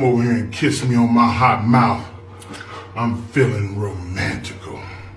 come over here and kiss me on my hot mouth. I'm feeling romantic.